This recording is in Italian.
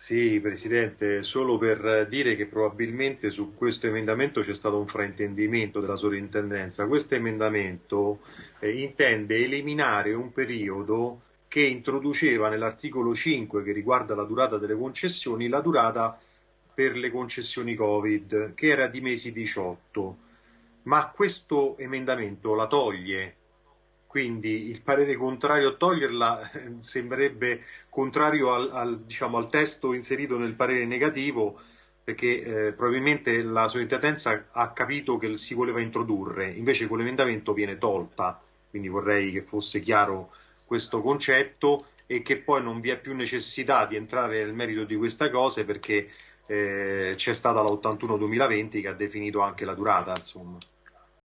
Sì, Presidente, solo per dire che probabilmente su questo emendamento c'è stato un fraintendimento della sovrintendenza. Questo emendamento eh, intende eliminare un periodo che introduceva nell'articolo 5 che riguarda la durata delle concessioni la durata per le concessioni Covid, che era di mesi 18. Ma questo emendamento la toglie quindi il parere contrario a toglierla eh, sembrerebbe contrario al, al, diciamo, al, testo inserito nel parere negativo perché eh, probabilmente la sovrintendenza ha capito che si voleva introdurre, invece quell'emendamento viene tolta, quindi vorrei che fosse chiaro questo concetto e che poi non vi è più necessità di entrare nel merito di queste cose perché eh, c'è stata la 81-2020 che ha definito anche la durata. Insomma.